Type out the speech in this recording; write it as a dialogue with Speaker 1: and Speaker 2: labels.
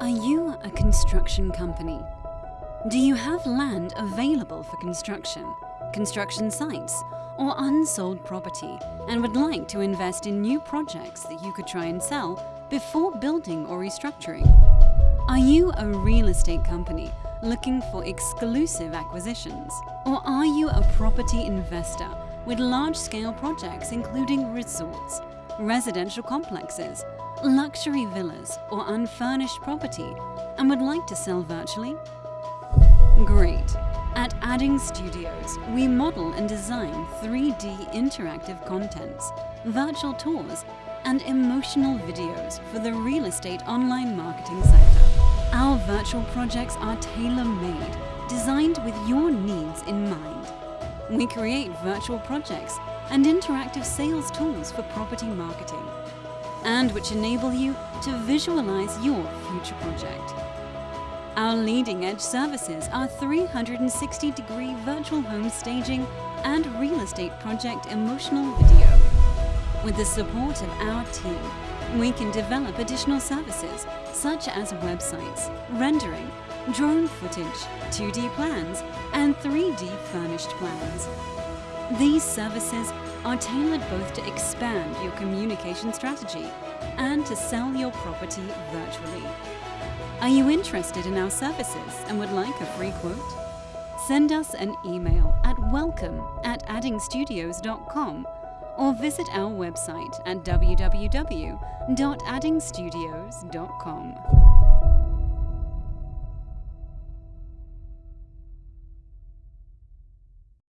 Speaker 1: Are you a construction company? Do you have land available for construction, construction sites, or unsold property and would like to invest in new projects that you could try and sell before building or restructuring? Are you a real estate company looking for exclusive acquisitions? Or are you a property investor with large-scale projects including resorts, residential complexes, luxury villas or unfurnished property and would like to sell virtually? Great! At Adding Studios, we model and design 3D interactive contents, virtual tours, and emotional videos for the real estate online marketing sector. Our virtual projects are tailor-made, designed with your needs in mind. We create virtual projects and interactive sales tools for property marketing, and which enable you to visualize your future project. Our leading edge services are 360 degree virtual home staging and real estate project emotional video. With the support of our team, we can develop additional services such as websites, rendering, drone footage, 2D plans, and 3D furnished plans. These services are tailored both to expand your communication strategy and to sell your property virtually. Are you interested in our services and would like a free quote? Send us an email at welcome at addingstudios.com or visit our website at www.addingstudios.com.